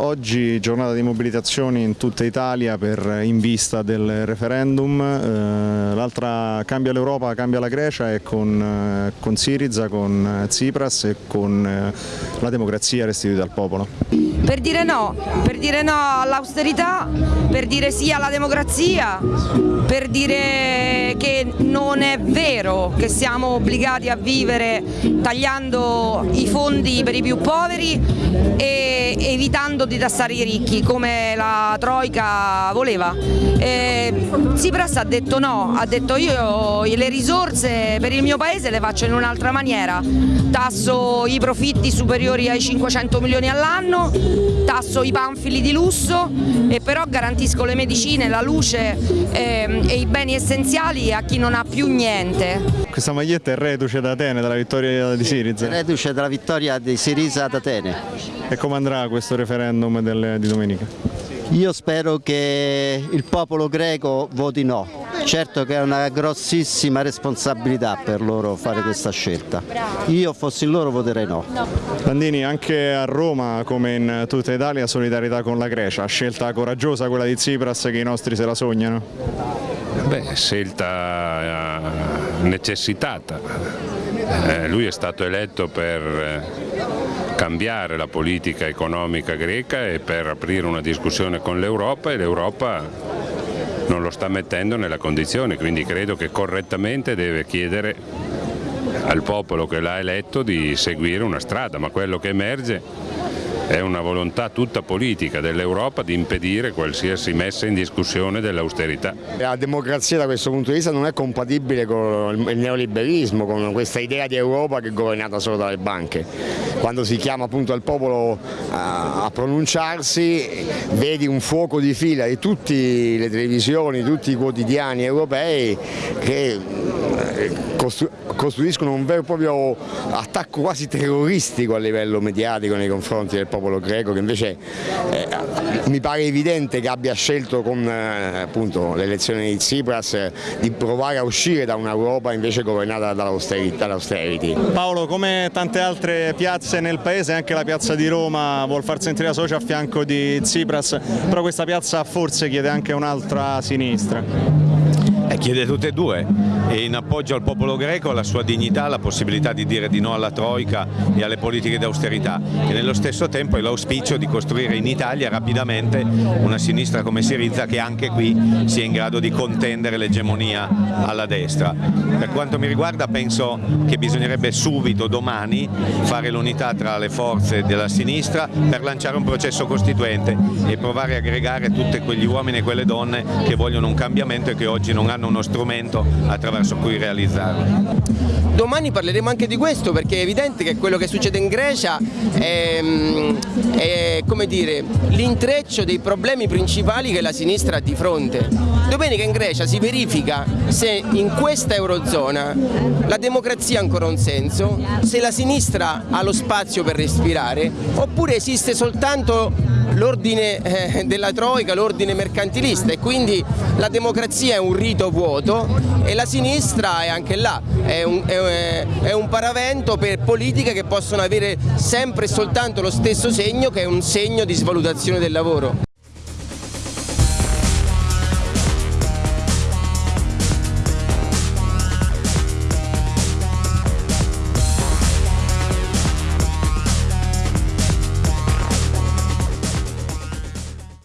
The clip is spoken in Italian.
oggi giornata di mobilitazioni in tutta Italia per, in vista del referendum, eh, l'altra cambia l'Europa, cambia la Grecia e con, eh, con Siriza, con Tsipras e con eh, la democrazia restituita al popolo. Per dire no, per dire no all'austerità, per dire sì alla democrazia, per dire che non è vero che siamo obbligati a vivere tagliando i fondi per i più poveri e evitando di tassare i ricchi come la Troica voleva. Eh, Tsipras ha detto no, ha detto io le risorse per il mio paese le faccio in un'altra maniera, tasso i profitti superiori ai 500 milioni all'anno, tasso i panfili di lusso e però garantisco le medicine, la luce eh, e i beni essenziali a chi non ha più niente. Questa maglietta è reduce da Atene, dalla vittoria di Siriza? Reduce dalla vittoria di Siriza ad Atene. E come andrà questo referendum del, di domenica? Io spero che il popolo greco voti no, certo che è una grossissima responsabilità per loro fare questa scelta. Io fossi loro voterei no. Landini, anche a Roma come in tutta Italia solidarietà con la Grecia, scelta coraggiosa quella di Tsipras che i nostri se la sognano? Beh, scelta eh, necessitata. Eh, lui è stato eletto per eh, cambiare la politica economica greca e per aprire una discussione con l'Europa e l'Europa non lo sta mettendo nella condizione, quindi credo che correttamente deve chiedere al popolo che l'ha eletto di seguire una strada, ma quello che emerge è una volontà tutta politica dell'Europa di impedire qualsiasi messa in discussione dell'austerità. La democrazia da questo punto di vista non è compatibile con il neoliberismo, con questa idea di Europa che è governata solo dalle banche. Quando si chiama appunto il popolo a pronunciarsi vedi un fuoco di fila di tutte le televisioni, tutti i quotidiani europei che costruiscono un vero e proprio attacco quasi terroristico a livello mediatico nei confronti del popolo greco che invece eh, mi pare evidente che abbia scelto con eh, l'elezione di Tsipras eh, di provare a uscire da un'Europa invece governata dall'austerity. Paolo, come tante altre piazze nel paese, anche la piazza di Roma vuol far sentire la socia a fianco di Tsipras, però questa piazza forse chiede anche un'altra sinistra. Eh, chiede tutte e due e in appoggio al popolo greco la sua dignità, la possibilità di dire di no alla Troica e alle politiche d'austerità e nello stesso tempo è l'auspicio di costruire in Italia rapidamente una sinistra come Sirizza che anche qui sia in grado di contendere l'egemonia alla destra. Per quanto mi riguarda penso che bisognerebbe subito domani fare l'unità tra le forze della sinistra per lanciare un processo costituente e provare a aggregare tutti quegli uomini e quelle donne che vogliono un cambiamento e che oggi non hanno uno strumento attraverso cui realizzarlo. Domani parleremo anche di questo perché è evidente che quello che succede in Grecia è, è l'intreccio dei problemi principali che la sinistra ha di fronte. Domenica in Grecia si verifica se in questa Eurozona la democrazia ha ancora un senso, se la sinistra ha lo spazio per respirare oppure esiste soltanto l'ordine eh, della Troica, l'ordine mercantilista e quindi la democrazia è un rito vuoto e la sinistra è anche là, è un, è, è un paravento per politiche che possono avere sempre e soltanto lo stesso segno che è un segno di svalutazione del lavoro.